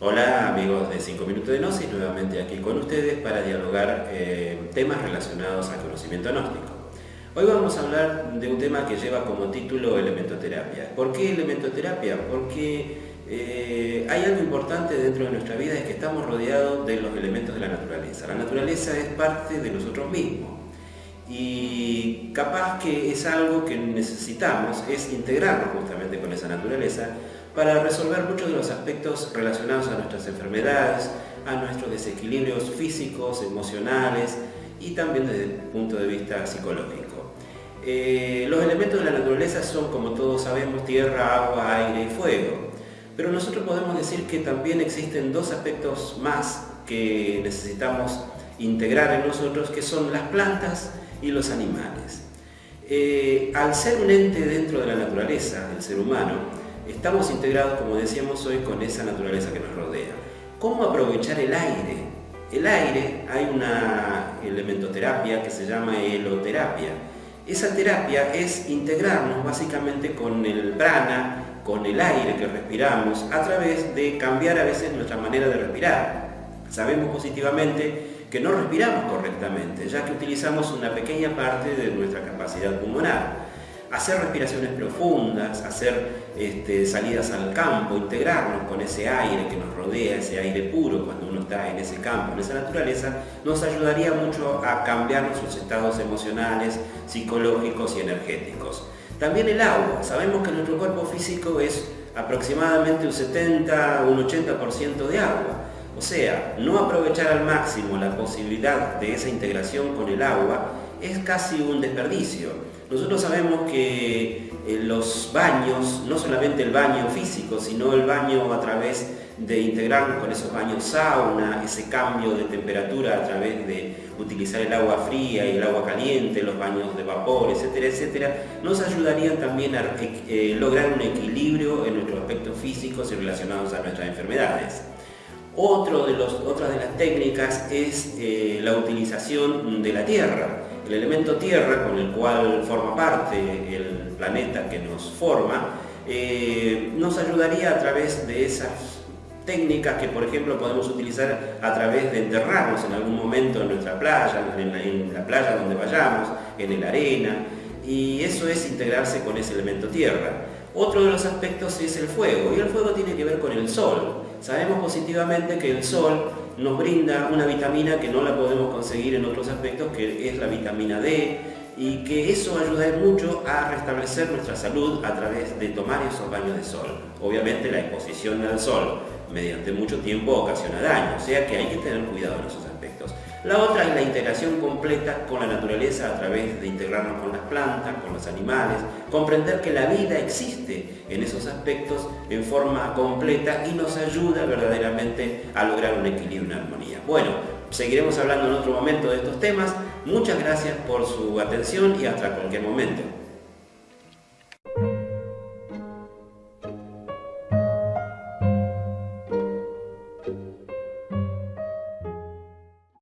Hola amigos de 5 Minutos de Gnosis, nuevamente aquí con ustedes para dialogar eh, temas relacionados al conocimiento gnóstico. Hoy vamos a hablar de un tema que lleva como título elementoterapia. ¿Por qué elementoterapia? Porque eh, hay algo importante dentro de nuestra vida, es que estamos rodeados de los elementos de la naturaleza. La naturaleza es parte de nosotros mismos y capaz que es algo que necesitamos, es integrarnos justamente con esa naturaleza para resolver muchos de los aspectos relacionados a nuestras enfermedades, a nuestros desequilibrios físicos, emocionales y también desde el punto de vista psicológico. Eh, los elementos de la naturaleza son, como todos sabemos, tierra, agua, aire y fuego. Pero nosotros podemos decir que también existen dos aspectos más que necesitamos integrar en nosotros, que son las plantas y los animales. Eh, al ser un ente dentro de la naturaleza, el ser humano, Estamos integrados, como decíamos hoy, con esa naturaleza que nos rodea. ¿Cómo aprovechar el aire? El aire, hay una elementoterapia que se llama heloterapia. Esa terapia es integrarnos básicamente con el prana, con el aire que respiramos, a través de cambiar a veces nuestra manera de respirar. Sabemos positivamente que no respiramos correctamente, ya que utilizamos una pequeña parte de nuestra capacidad pulmonar hacer respiraciones profundas, hacer este, salidas al campo, integrarnos con ese aire que nos rodea, ese aire puro cuando uno está en ese campo, en esa naturaleza, nos ayudaría mucho a cambiar nuestros estados emocionales, psicológicos y energéticos. También el agua. Sabemos que nuestro cuerpo físico es aproximadamente un 70 un 80% de agua. O sea, no aprovechar al máximo la posibilidad de esa integración con el agua es casi un desperdicio. Nosotros sabemos que eh, los baños, no solamente el baño físico, sino el baño a través de integrarnos con esos baños sauna, ese cambio de temperatura a través de utilizar el agua fría y el agua caliente, los baños de vapor, etcétera, etcétera, nos ayudarían también a eh, lograr un equilibrio en nuestros aspectos físicos y relacionados a nuestras enfermedades. Otro de los, otra de las técnicas es eh, la utilización de la tierra el elemento tierra con el cual forma parte el planeta que nos forma, eh, nos ayudaría a través de esas técnicas que por ejemplo podemos utilizar a través de enterrarnos en algún momento en nuestra playa, en la, playa donde vayamos, en la arena, y eso es integrarse con ese elemento tierra. Otro de los aspectos es el fuego, y el fuego tiene que ver con el sol. Sabemos positivamente que el sol nos brinda una vitamina que no la podemos conseguir en otros aspectos, que es la vitamina D, y que eso ayuda mucho a restablecer nuestra salud a través de tomar esos baños de sol. Obviamente la exposición al sol mediante mucho tiempo ocasiona daño, o sea que hay que tener cuidado en esos aspectos. La otra es la integración completa con la naturaleza a través de integrarnos con las plantas, con los animales, comprender que la vida existe en esos aspectos en forma completa y nos ayuda verdaderamente a lograr un equilibrio, una armonía. Bueno, seguiremos hablando en otro momento de estos temas. Muchas gracias por su atención y hasta cualquier momento.